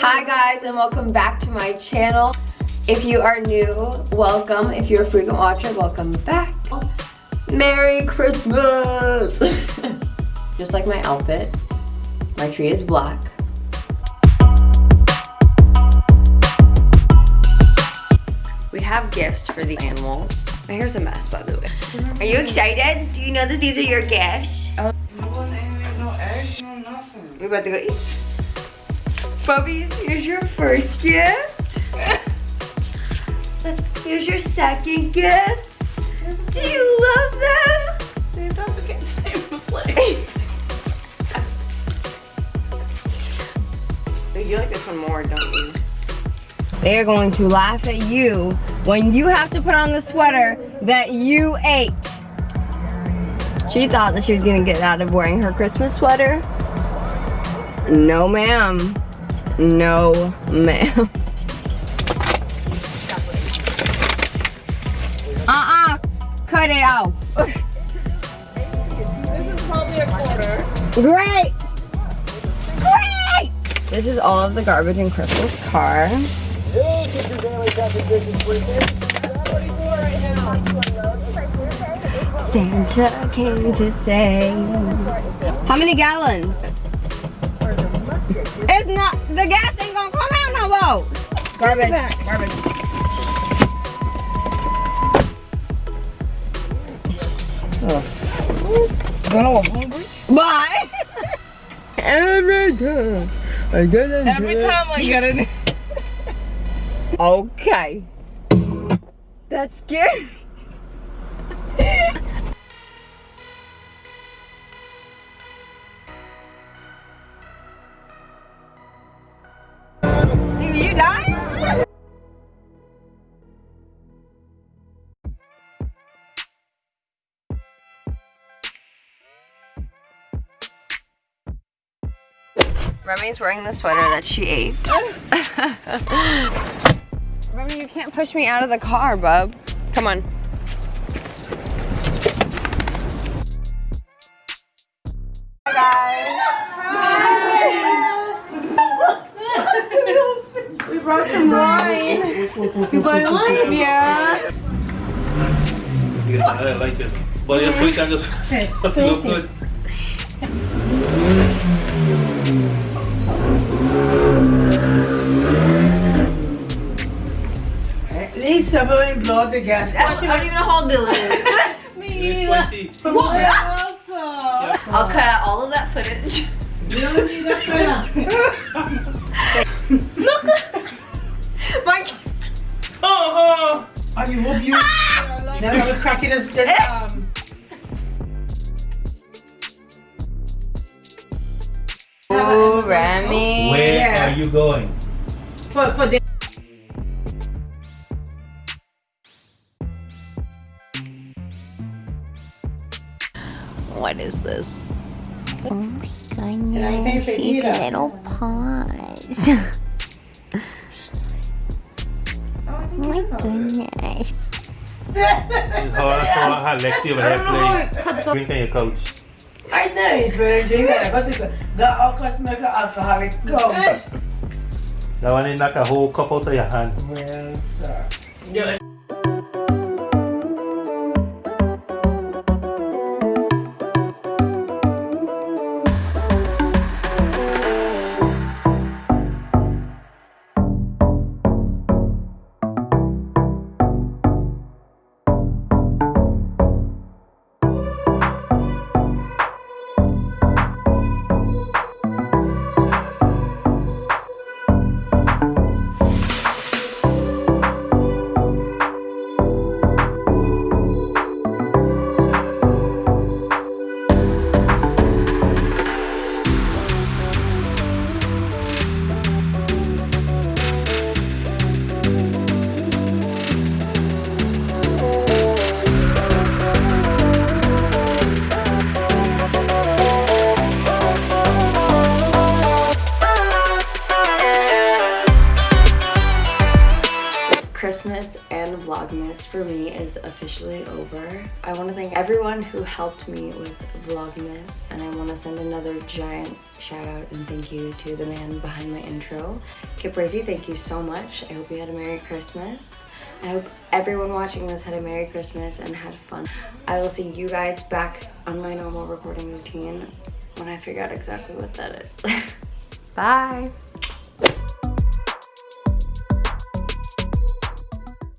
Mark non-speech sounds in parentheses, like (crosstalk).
guys and welcome back to my channel. If you are new, welcome. If you're a frequent watcher, welcome back. Merry Christmas! (laughs) Just like my outfit, my tree is black. We have gifts for the animals. My hair's a mess, by the way. Are you excited? Do you know that these are your gifts? No eggs, no nothing. We about to go eat. Bubbies, here's your first gift. Here's your second gift. Do you love them? They don't get the same sleigh. You like this one more, don't you? They are going to laugh at you when you have to put on the sweater that you ate. She thought that she was gonna get out of wearing her Christmas sweater. No ma'am. No ma'am. Uh-uh. Cut it out. This is probably a quarter. Great! Great! This is all of the garbage in Crystal's car. Santa came to say. How many gallons? It's not, the gas ain't gonna come out no more. Garbage, garbage. Bye. (laughs) Every time I get in Every time I get it. (laughs) Okay. That's scary. (laughs) Remy's wearing the sweater that she ate. (laughs) Remy, you can't push me out of the car, bub. Come on. We brought some wine. You buy wine? Yeah. (laughs) I like it. But just quick, I just look good. Leave seven blow the gas. I'm not even hold the lid. It's 20. What? I'll cut out all of that footage. (laughs) Look, My Oh, I hope you. Now we're cracking us. this, Um, Ooh, Remy. Where Yeah. are you going? for for the. What is this? Oh my I goodness, for she's Gita? little paws. oh my goodness. It's hard for her over here playing. Drink on your couch. I know it's very dangerous. But it's the alcohol make alcoholic come. That one knock a whole cup out of your hand. Well, sir. Christmas and Vlogmas for me is officially over. I want to thank everyone who helped me with Vlogmas and I want to send another giant shout out and thank you to the man behind my intro. Kip Brazy, thank you so much. I hope you had a Merry Christmas. I hope everyone watching this had a Merry Christmas and had fun. I will see you guys back on my normal recording routine when I figure out exactly what that is. (laughs) Bye!